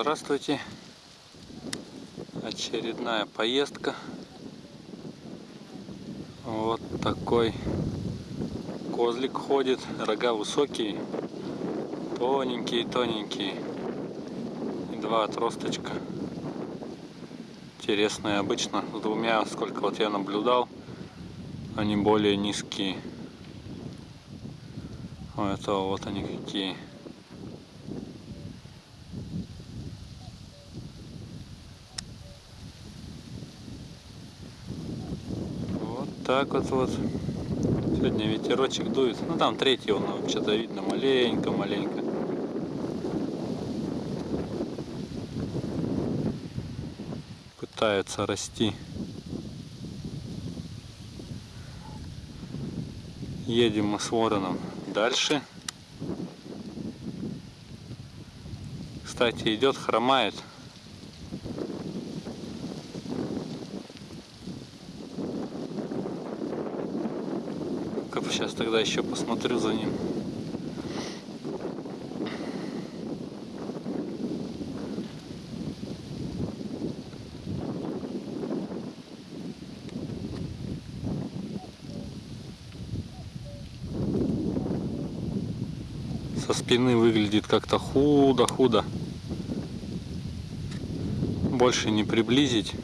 Здравствуйте. Очередная поездка. Вот такой козлик ходит. Рога высокие, тоненькие, тоненькие. И два отросточка. Интересные. Обычно с двумя, сколько вот я наблюдал, они более низкие. У этого вот они какие. Так вот вот. Сегодня ветерочек дует. Ну там третий он что-то видно маленько-маленько. Пытаются расти. Едем мы с вороном дальше. Кстати, идет, хромает. Сейчас тогда еще посмотрю за ним. Со спины выглядит как-то худо-худо. Больше не приблизить.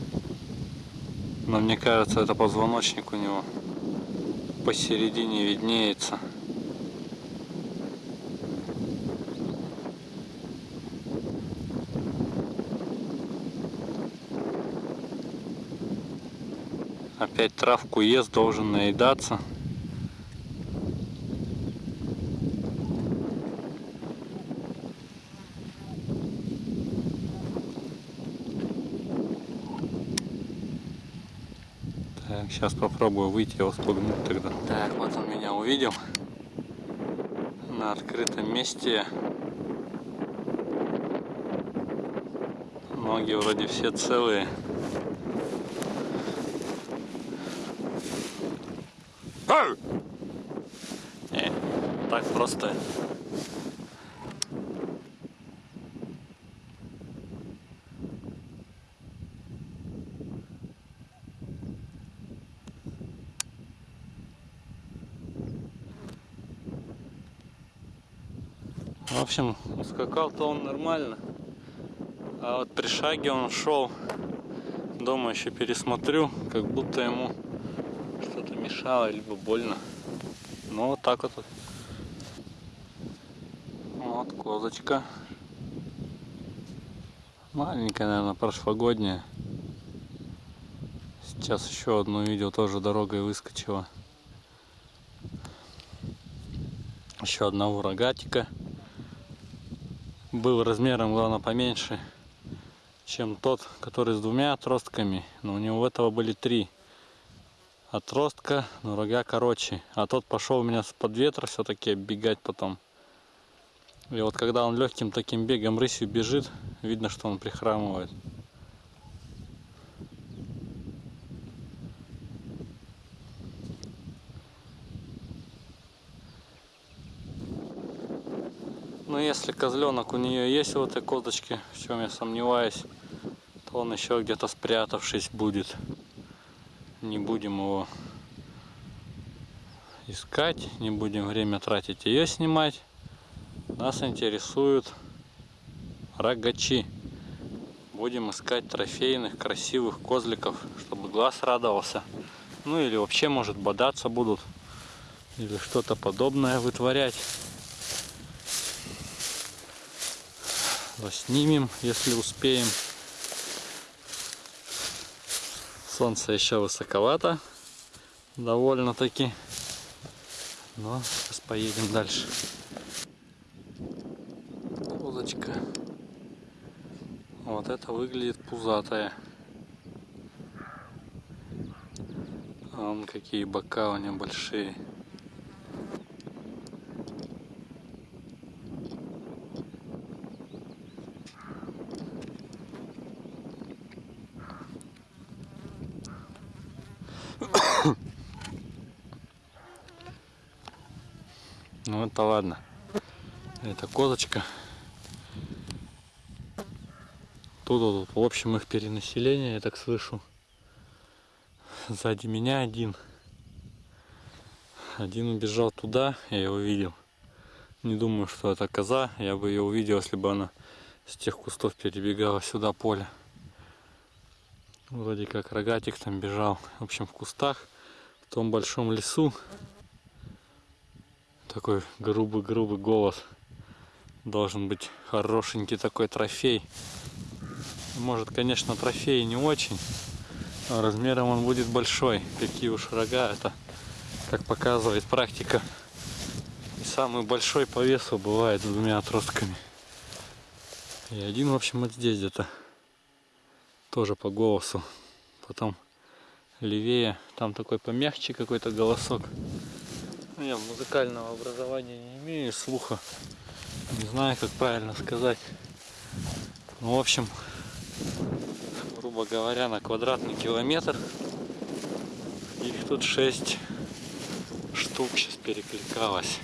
Но мне кажется, это позвоночник у него посередине виднеется. Опять травку ест, должен наедаться. Так, сейчас попробую выйти, его спугнуть тогда. Так, вот он меня увидел. На открытом месте. Ноги вроде все целые. Не, так просто В общем, скакал-то он нормально. А вот при шаге он шел. Дома еще пересмотрю, как будто ему что-то мешало, либо больно. Ну вот так вот. Вот козочка. Маленькая, наверное, прошлогодняя. Сейчас еще одну видео тоже дорогой выскочила. Еще одного рогатика был размером, главное, поменьше, чем тот, который с двумя отростками. Но у него у этого были три отростка, но рога короче. А тот пошел у меня под ветра все-таки бегать потом. И вот когда он легким таким бегом рысью бежит, видно, что он прихрамывает. Козленок у нее есть в этой козочке, в чем я сомневаюсь, то он еще где-то спрятавшись будет. Не будем его искать, не будем время тратить ее снимать. Нас интересуют рогачи. Будем искать трофейных, красивых козликов, чтобы глаз радовался. Ну или вообще, может, бодаться будут. Или что-то подобное вытворять. Снимем, если успеем. Солнце еще высоковато, довольно-таки. Но сейчас поедем дальше. Козочка. Вот это выглядит пузатая. А вон какие бока у нее большие. Это ладно. Это козочка. Тут, вот, в общем, их перенаселение, я так слышу. Сзади меня один. Один убежал туда, я его видел. Не думаю, что это коза. Я бы ее увидел, если бы она с тех кустов перебегала сюда поле. Вроде как рогатик там бежал. В общем, в кустах, в том большом лесу. Такой грубый-грубый голос. Должен быть хорошенький такой трофей. Может, конечно, трофей не очень. Но размером он будет большой. Какие уж рога, это, как показывает практика, и самый большой по весу бывает с двумя отростками. И один, в общем, вот здесь где-то. Тоже по голосу. Потом левее, там такой помягче какой-то голосок. Ну, я музыкального образования не имею, слуха. Не знаю, как правильно сказать. Ну, в общем, грубо говоря, на квадратный километр их тут 6 штук сейчас перекликалось.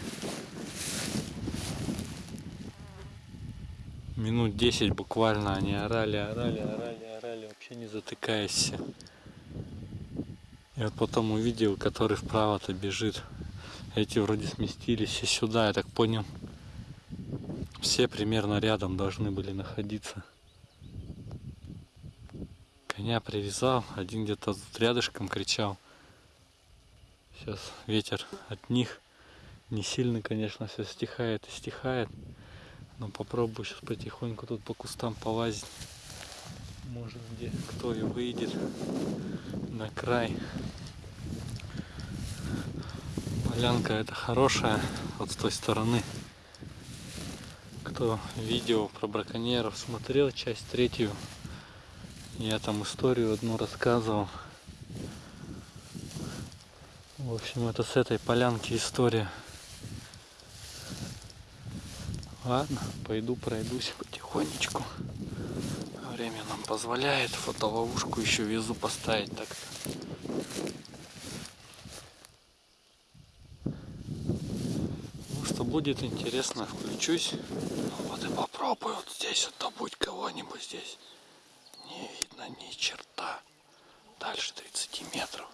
Минут 10 буквально они орали, орали, орали, орали, вообще не затыкаясь. Вот потом увидел, который вправо-то бежит. Эти вроде сместились и сюда, я так понял. Все примерно рядом должны были находиться. Коня привязал, один где-то рядышком кричал. Сейчас ветер от них. Не сильно, конечно, все стихает и стихает. Но попробую сейчас потихоньку тут по кустам полазить. Может где кто и выйдет на край. Полянка это хорошая вот с той стороны. Кто видео про браконьеров смотрел, часть третью, я там историю одну рассказывал. В общем, это с этой полянки история. Ладно, пойду пройдусь потихонечку. Время нам позволяет. Фотоловушку еще везу поставить так -то. Ну что будет интересно, включусь. Вот и попробую вот здесь вот добыть кого-нибудь здесь. Не видно ни черта. Дальше 30 метров.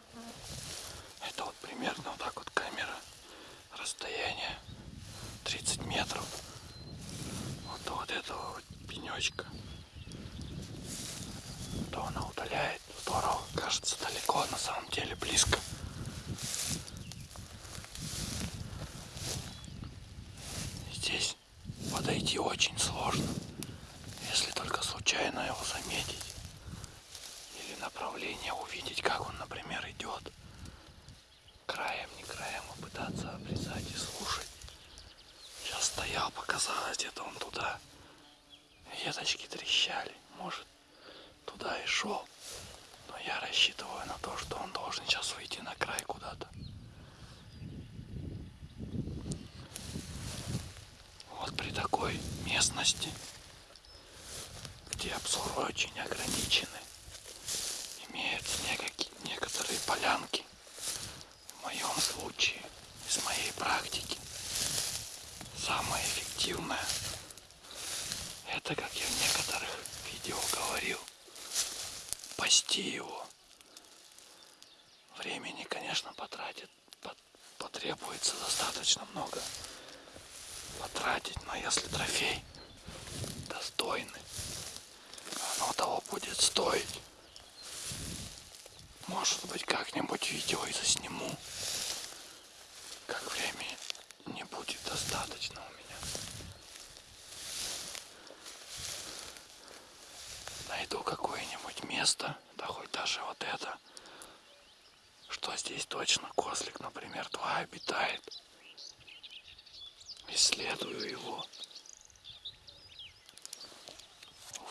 Это вот примерно вот так вот камера. Расстояние 30 метров. Вот до вот этого вот пенечка. То она удаляет. Здорово. Кажется далеко, а на самом деле близко. Здесь подойти очень сложно. Если только случайно его заметить. Или направление увидеть, как он, например, идет краем, не краем, а пытаться обрезать и слушать. Сейчас стоял, показалось, где-то он туда. Веточки трещали, может, туда и шел. Но я рассчитываю на то, что он должен сейчас выйти на край куда-то. Вот при такой местности, где обзор очень ограничены, имеются некоторые полянки, в моем случае, из моей практики, самое эффективное, это, как я в некоторых видео говорил, пасти его. Времени, конечно, потратит, потребуется достаточно много потратить, но если трофей достойный, оно того будет стоить. Может быть, как-нибудь видео и засниму. Как времени не будет достаточно у меня. Найду какое-нибудь место, да хоть даже вот это, что здесь точно козлик, например, два обитает. Исследую его.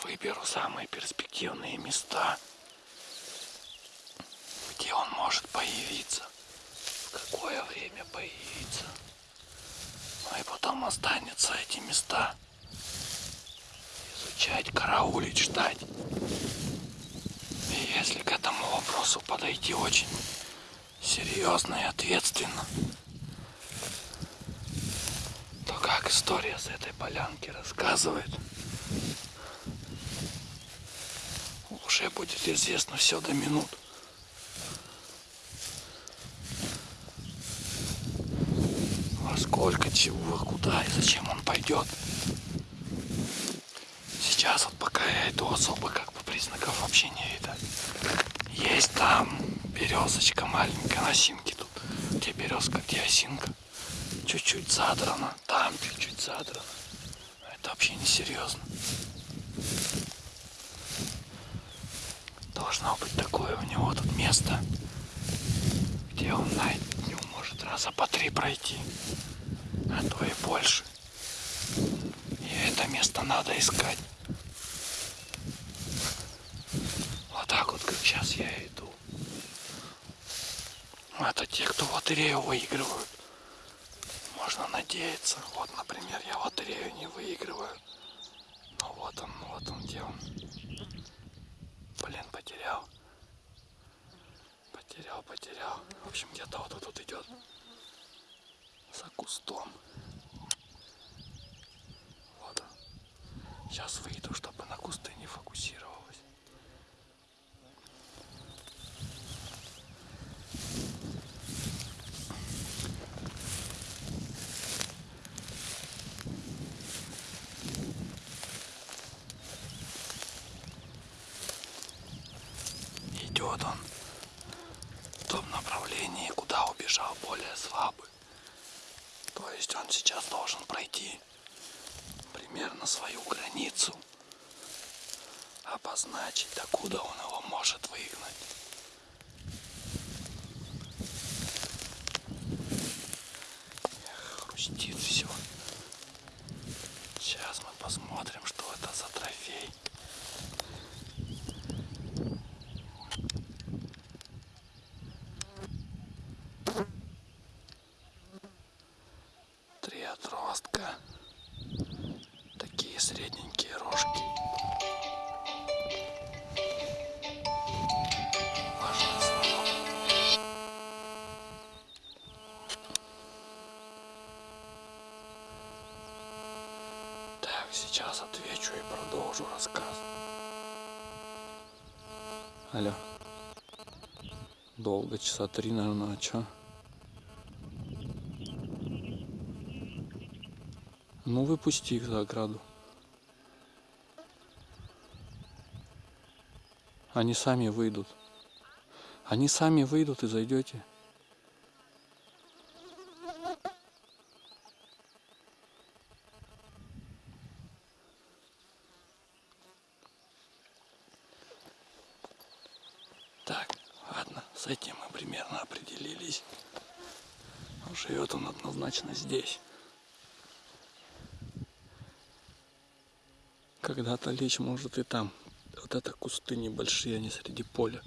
Выберу самые перспективные места – может появиться, в какое время появиться. Ну и потом останется эти места изучать, караулить, ждать. И если к этому вопросу подойти очень серьезно и ответственно, то как история с этой полянки рассказывает, уже будет известно все до минут. Сколько, чего, куда и зачем он пойдет. Сейчас вот пока я иду особо как бы признаков вообще не видно. Есть там березочка маленькая, осинки тут. Где березка, где осинка. Чуть-чуть задрана, там чуть-чуть задрана. Это вообще не серьезно. Должно быть такое у него тут место, где он на дню может раза по три пройти, а то и больше. И это место надо искать. Вот так вот, как сейчас я иду. Это те, кто лотерею выигрывают. Можно надеяться. Вот, например, я лотерею не выигрываю. Ну вот он, вот он, где он. Блин, потерял. Потерял, потерял. В общем, где-то вот тут идет. За кустом. Вот. Сейчас выйду, чтобы на кусты не фокусировалось. Идет он в том направлении, куда убежал более слабый. Есть он сейчас должен пройти примерно свою границу, обозначить, докуда он его может выгнать. Эх, Хрустит все. Сейчас мы посмотрим, что это за трофей. Три отростка. Такие средненькие рожки. Так, сейчас отвечу и продолжу рассказ. Алло. Долго, часа три, наверное, а чё? Ну, выпусти их за ограду. Они сами выйдут. Они сами выйдут и зайдете. Так, ладно, с этим мы примерно определились. Живет он однозначно здесь. Когда-то лечь может и там. Вот это кусты небольшие, они среди поля.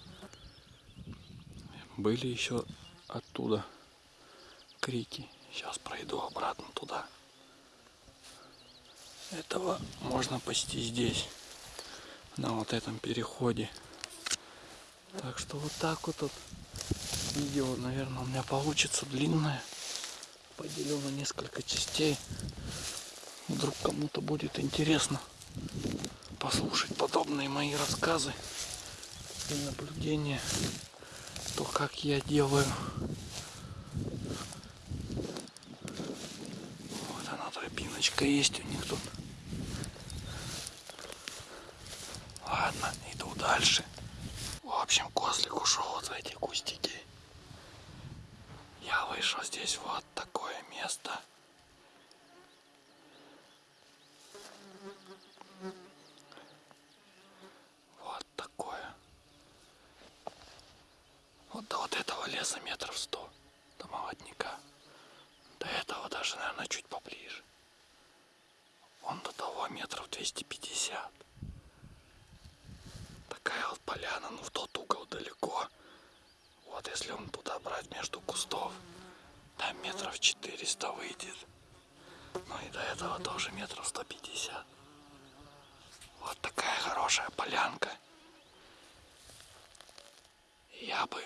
Были еще оттуда крики. Сейчас пройду обратно туда. Этого можно пасти здесь, на вот этом переходе. Так что вот так вот, вот видео, наверное, у меня получится длинное. Поделю на несколько частей. Вдруг кому-то будет интересно послушать подобные мои рассказы и наблюдения, то как я делаю. Вот она тропиночка есть у них тут. Ладно, иду дальше. В общем, козлик ушел вот в эти кустики. Я вышел здесь вот такое место. Вот такое. Вот до вот этого леса метров сто. До молодняка. До этого даже, наверное, чуть поближе. Он до того метров 250. Такая вот поляна, ну в тот угол далеко. Вот если он туда брать между кустов, там метров 400 выйдет. Ну и до этого тоже метров 150. Вот такая хорошая полянка. Я бы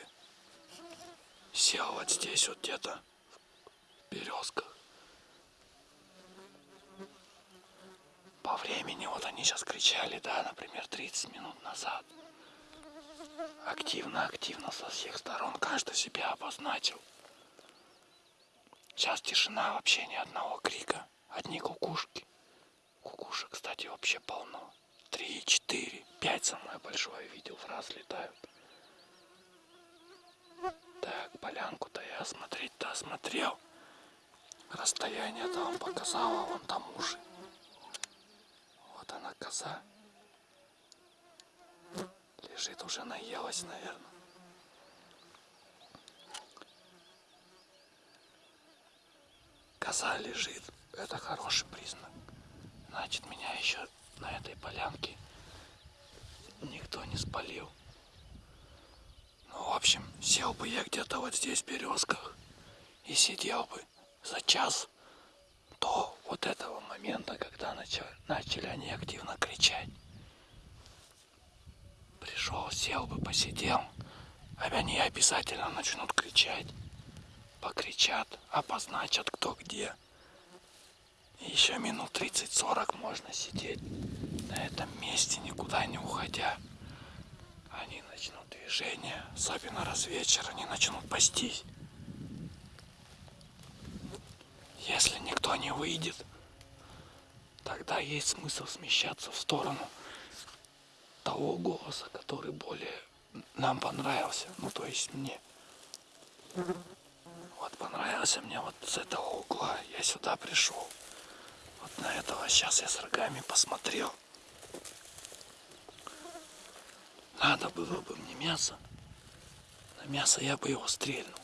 сел вот здесь вот где-то в березках. По времени, вот они сейчас кричали, да, например, 30 минут назад. Активно-активно со всех сторон каждый себя обозначил. Сейчас тишина, вообще ни одного крика. Одни кукушки. Кукушек, кстати, вообще полно. Три, четыре, пять самое большое видел в раз летают. Так, полянку-то я осмотреть-то осмотрел. Расстояние-то вам показала, вон там уши. Вот она коза. Лежит уже наелась, наверное. Коза лежит. Это хороший признак. Значит, меня еще на этой полянке никто не спалил. Ну, в общем, сел бы я где-то вот здесь в березках и сидел бы за час до вот этого момента, когда начали, начали они активно кричать. Пришел, сел бы, посидел, а они обязательно начнут кричать. Покричат, обозначат кто где. И еще минут 30-40 можно сидеть на этом месте, никуда не уходя. Они начнут движение, особенно раз вечер, они начнут пастись. Если никто не выйдет, тогда есть смысл смещаться в сторону того голоса, который более нам понравился, ну то есть мне. Вот понравился мне вот с этого угла, я сюда пришел. Вот на этого сейчас я с рогами посмотрел. Надо было бы мне мясо. На мясо я бы его стрельнул.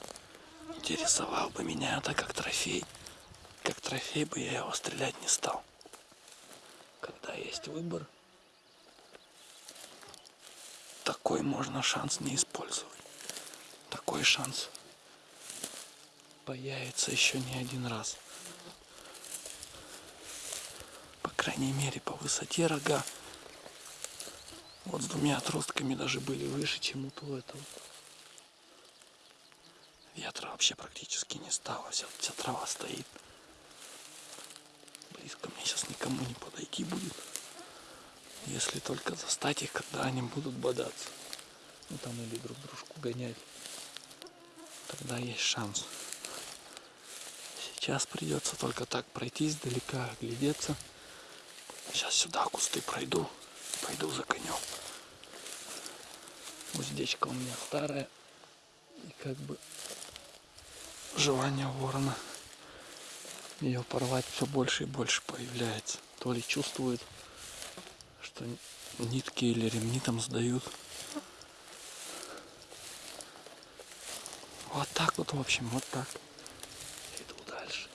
Интересовал бы меня это как трофей как трофей бы я его стрелять не стал. Когда есть выбор, такой можно шанс не использовать. Такой шанс появится еще не один раз. По крайней мере по высоте рога. Вот с двумя отростками даже были выше, чем у этого. Ветра вообще практически не стало, вся, вся трава стоит близко мне сейчас никому не подойти будет. Если только застать их, когда они будут бодаться. Ну там или друг дружку гонять. Тогда есть шанс. Сейчас придется только так пройтись далека, глядеться. Сейчас сюда кусты пройду. Пойду за конем. Уздечка у меня старая. И как бы желание ворона ее порвать все больше и больше появляется. То ли чувствует, что нитки или ремни там сдают. Вот так вот, в общем, вот так. Иду дальше.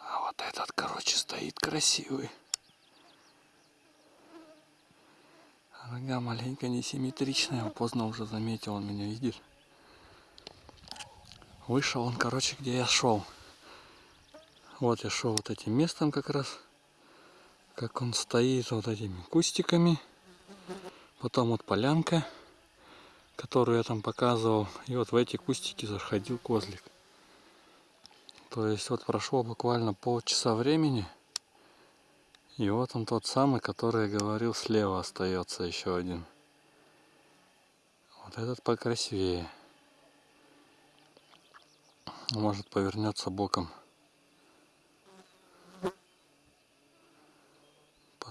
А вот этот, короче, стоит красивый. Рога маленько несимметричная, он поздно уже заметил, он меня видит. Вышел он, короче, где я шел. Вот я шел вот этим местом как раз. Как он стоит вот этими кустиками. Потом вот полянка, которую я там показывал. И вот в эти кустики заходил козлик. То есть вот прошло буквально полчаса времени. И вот он тот самый, который я говорил, слева остается еще один. Вот этот покрасивее. Может повернется боком.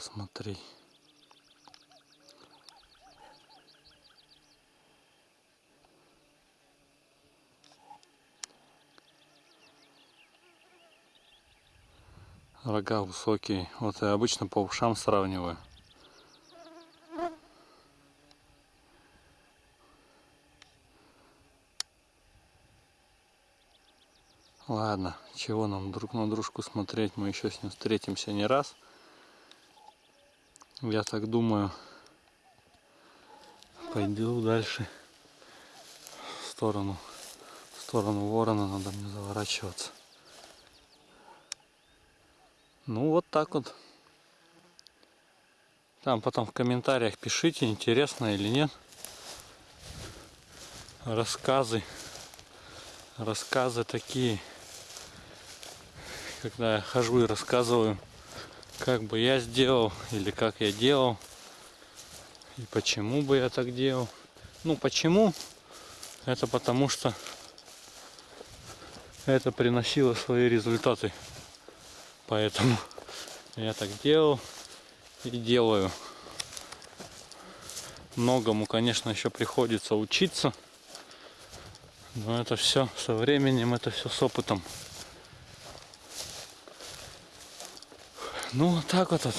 посмотри. Рога высокие. Вот я обычно по ушам сравниваю. Ладно, чего нам друг на дружку смотреть, мы еще с ним встретимся не раз. Я так думаю, пойду дальше в сторону, в сторону ворона, надо мне заворачиваться. Ну вот так вот. Там потом в комментариях пишите, интересно или нет. Рассказы. Рассказы такие. Когда я хожу и рассказываю как бы я сделал или как я делал. И почему бы я так делал? Ну почему? Это потому что это приносило свои результаты. Поэтому я так делал и делаю. Многому, конечно, еще приходится учиться. Но это все со временем, это все с опытом. Ну, так вот. вот.